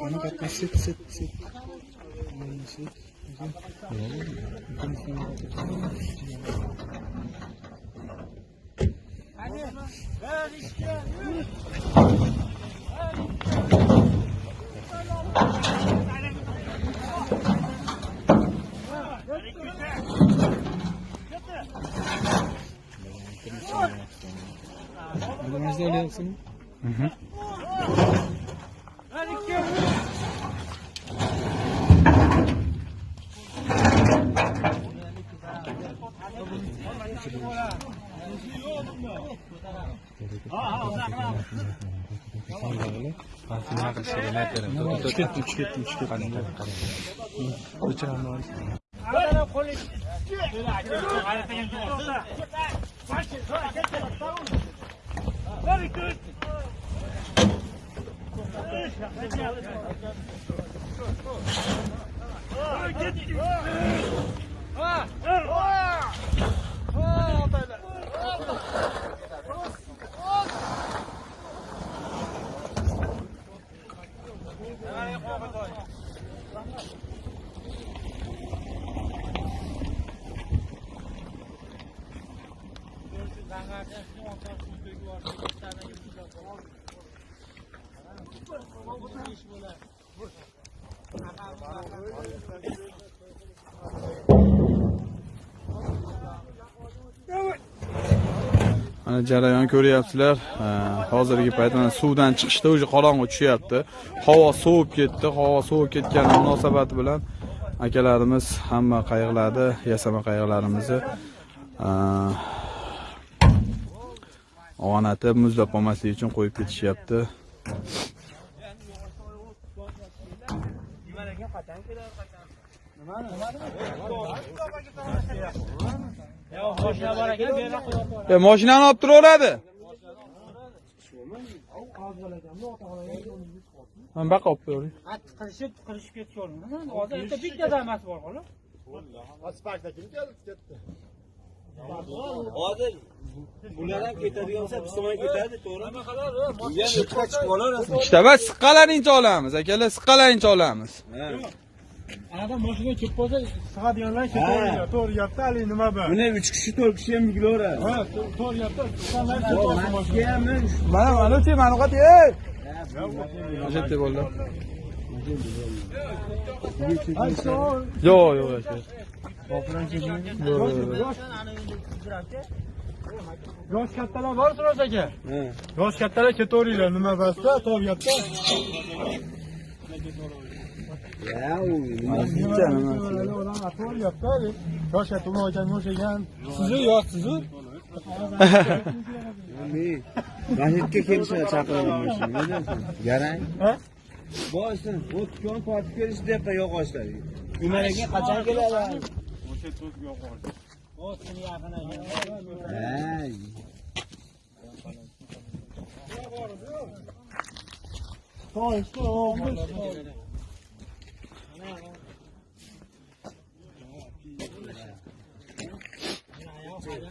Kanka kaç set set set. Aynı set. Hadi ver işte. Yürü. Yürü. Yürü. Yürü. Yürü. Mana sit. Elimizde öyle yapsın. Üç ketdi, üç ketdi, üç ketdi. O'chiraman bor. Mana jarayon ko'ryapsizlar. Hozirgi payt mana suvdan chiqishda уже qorong'i tushyapti. Havo sovib ketdi. Havo sovib ketgani munosabati bilan akalarimiz hamma qayiqlarni, yasama qayiqlarimizni og'anatib muzlab qolmasligi uchun qo'yib ketishyapti. E, mashinani olib turaveradi. Men baqa olib qo'yavering. qattiq qilishib qilishib ketgan hozir bitta bitta damasi bor xolos hozir bular ham ketadigan bo'lsa biz tomon ketadi to'g'rimi? Chiqib chiqib olaverasiz Ikkita bas siqqalarincha olamiz, akalar, siqqalarincha olamiz. anaqa mashina kelib qolsa sig'adiganlar ketaveradi to'g'ri gapda haligi nima bu buni uch kishi to'rt kishi ham yugilaveradi ha to'g'ri gapda Mana mana uchi, mana qat, ey! Jetdi bo'ldi. Yo'q, yo'q, aka. Yosh kattalar bor suroz aka yosh kattalar ketaveringlar nima basda to'g'ri gapda odam gapda yosh katta ekan o'xshagan sizu yosh sizu? Masjidga kelishadi chaqiraman garang? Ha? Boysin o'tgan tortib kelish deyapti yog'ochlar nimalarga qachon keladi 哎。哎。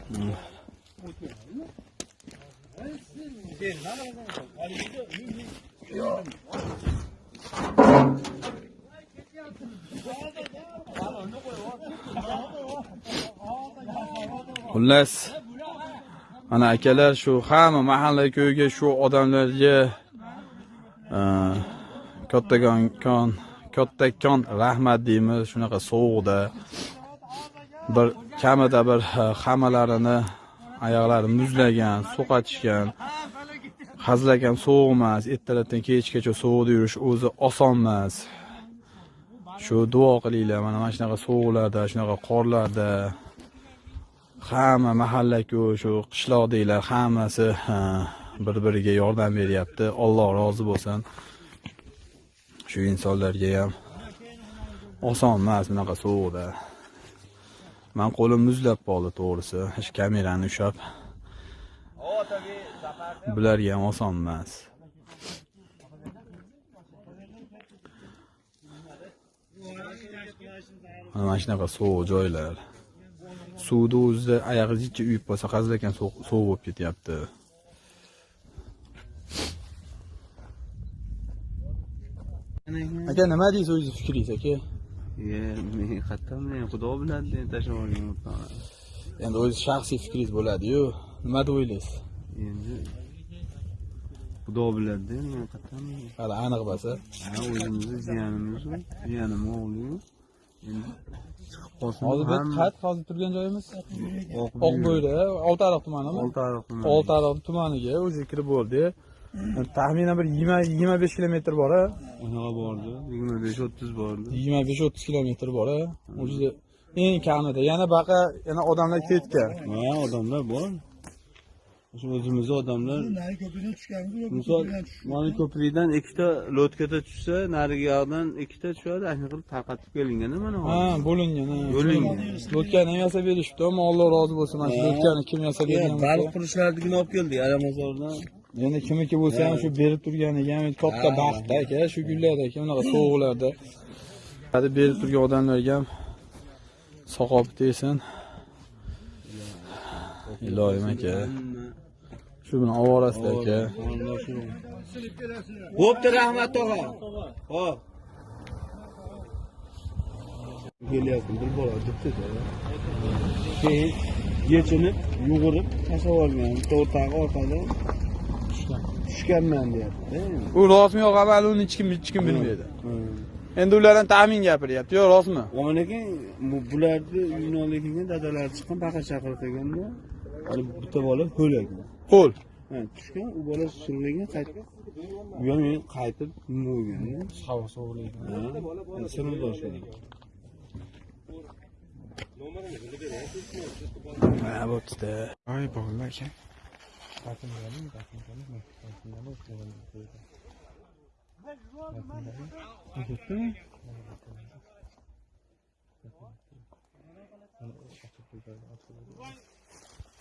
嗯。哎，是。Xullas, mana akalar shu hamma mahalla ko'yga shu odamlarga e, kattakon kon kattakon rahmat deymiz. Shunaqa sovuqda bir kamida bir e, hammalarini oyoqlari muzlagan so'qatishgan hazilak ham sovuq emas ertalabdan kechgacha sovuqda yurish o'zi oson emas shu duo qilinglar mana mana shunaqa sovuqlarda shunaqa qorlarda. Hamma mahallaku shu qishloqdagilar hammasi bir biriga yordam beryapti. Alloh rozi bo'lsin. Shu insonlarga ham oson emas bunaqa sovuqda man qo'lim muzlab qoldi to'g'risi. Shu kamerani ushlab bularga ham oson emas. Mana shunaqa sovuq joylar. Suvni o'zida oyog'ingizcha uyib qolsa hazilakam sovuq sovuq bo'lib ketyapti. Aka nima deysiz o'zingiz fikringiz aka? Men qayerdan xudo biladi deb tashlab olgan endi o'ziz shaxsiy fikringiz bo'ladi-yu. Nima deb o'ylaysiz? Endi xudo biladi men qayerdan hali aniq bo'lsa. O'zimizni jiyanimiz, jiyanim o'g'li. Endi chiqib qolsin. hozir biz qayt hozir turgan joyimiz Oq oqbo'yda oltiariq tumanimi Oltiariq tumani. oltiariq tumaniga o'zi kirib bo'ldi taxminan bir yigirma yigirma besh kilometr bor a Unaqa bordi. 25-30 bordi. yigirma besh o'ttiz kilometr bor a o'zi eng kamida yana baqa yana odamlar ketgan Ha, odamlar bor. Shu o'zimizni odamlar. Nari ko'prikdan tushganmiz yo'q misol mana ko'prikdan ikkita lotkada tushsa, narigi yoqdan ikkita tushadi, ana qilib tarqatib kelingan mana ha bo'lingan. Bo'lingan. lotkani ham yasab berishibdi ammo alloh rozi bo'lsin mana shu lotkani kim yasab Ya, bergan baliq bo'lsa. qurishlardigini olib keldik, Aramazordan. endi kimniki bo'lsa ham shu berib turganiga ham katta Ha. baxt aka shu kunlarda aka unaqa sovuqlarda hali berib turgan odamlarga ham saqob tegsin iloyim aka shu bilan ovorasida aka Bo'pti, rahmat tog'a. Hop. Kelyapti, bir bola. Keyin yechinib, yugurib tashlab olgan. Bitta o'rtog'i orqada tushganman deyapti. u rostmi yo'q avval uni hech kim hech kim bilmaydi endi ulardan taxmin gapiryapti yo rostmi Lekin bu- bularni kelgan dadalari chiqqan baqa chaqirtirganda hali bitta bola ho'lagan. Qo'l Ha, tushgan, u bola surilgan qaytib bu ham men qaytib nima bo'lganda. havo sovuqlaydi Ha, sinib boshlagan. ha bo'ptida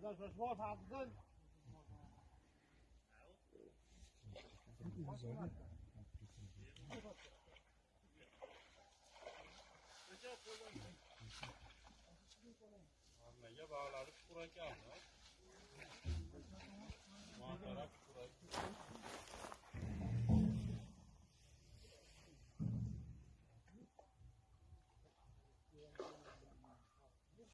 再说说啥子呢？没，要不然拉出出来讲呢？